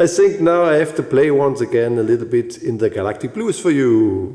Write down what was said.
I think now I have to play once again a little bit in the Galactic Blues for you.